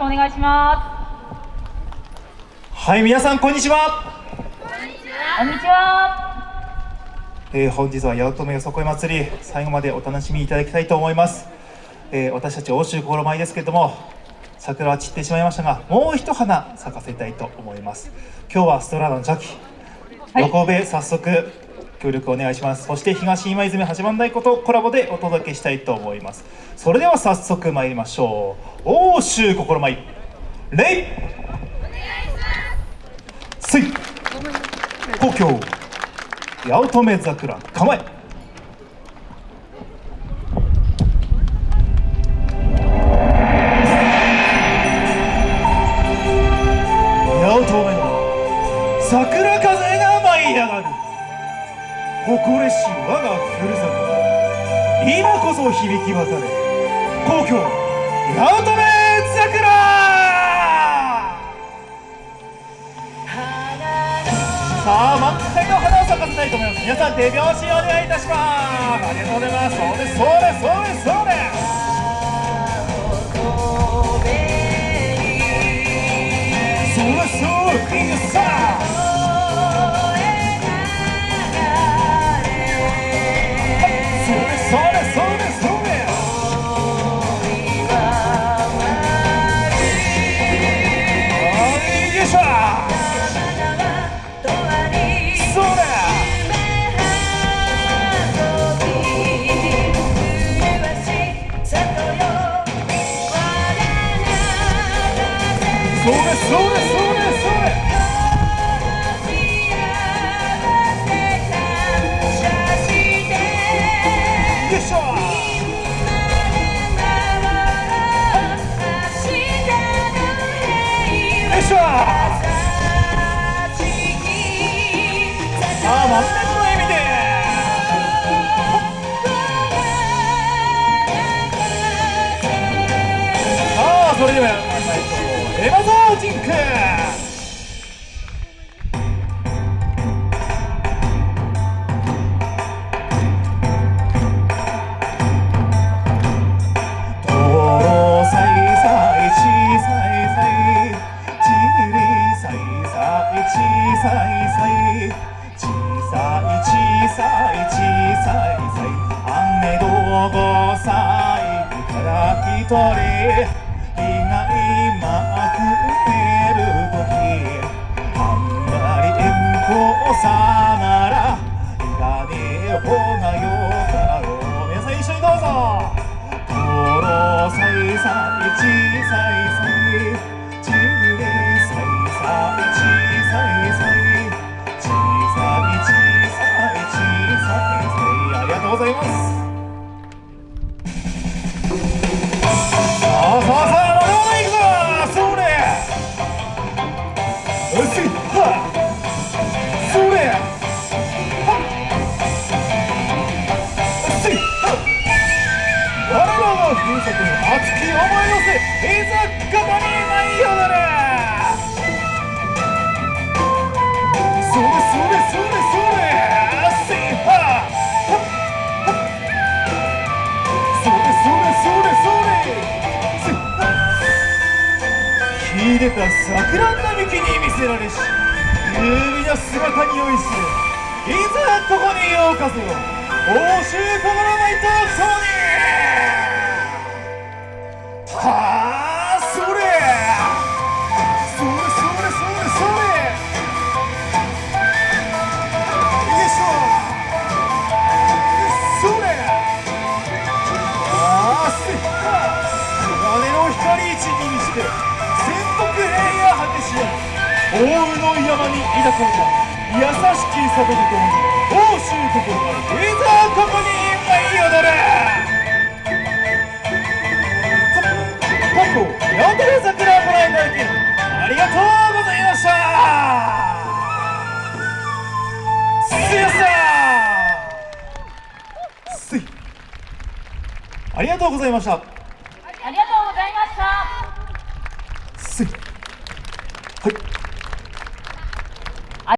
くお願いしまはい皆さんこんにちは。すこんにちは。えー本日は八乙女よそこい祭り最後までお楽しみいただきたいと思います、えー私たち欧州心舞ですけれども桜は散ってしまいましたがもう一花咲かせたいと思います。今日はストラーダのジャキはい。横部早速協力お願いします。そして東今泉八幡太鼓とコラボでお届けしたいと思います。それでは早速参りましょう。欧州心舞。礼水東京八乙女桜。構えし我がふるさと今こそ響き渡れ。皇居八乙女桜!さあ満開の花を咲かせたいと思います。皆さん手拍子お願いいたします。ありがとうございますそうです。そうですそうですそうです。そうですそうです。そうです。そうです。Yeah. すよいしょよいしょさあ満面の笑みでさあそれではやってみましょうエマゾージンクとろさいさいちさいさいちりさいさいちさいさいちさいちさいさい雨どごさいから一人日が今くれる時あんまり遠方さ熱き思い寄せいざここに舞い踊れそれそれそれそれせいはそれそれそれそれせいは秀でた桜並木に見せられし優美な姿に酔いしれいざここにようこそ欧州心舞と共に光一に満ちて全国平野果てしや大宇の山に抱かれた優しき里とともに欧州心までいざここに舞い踊れ。過去八乙女桜をご覧いただきありがとうございました。すやさん。ありがとうございました。はい。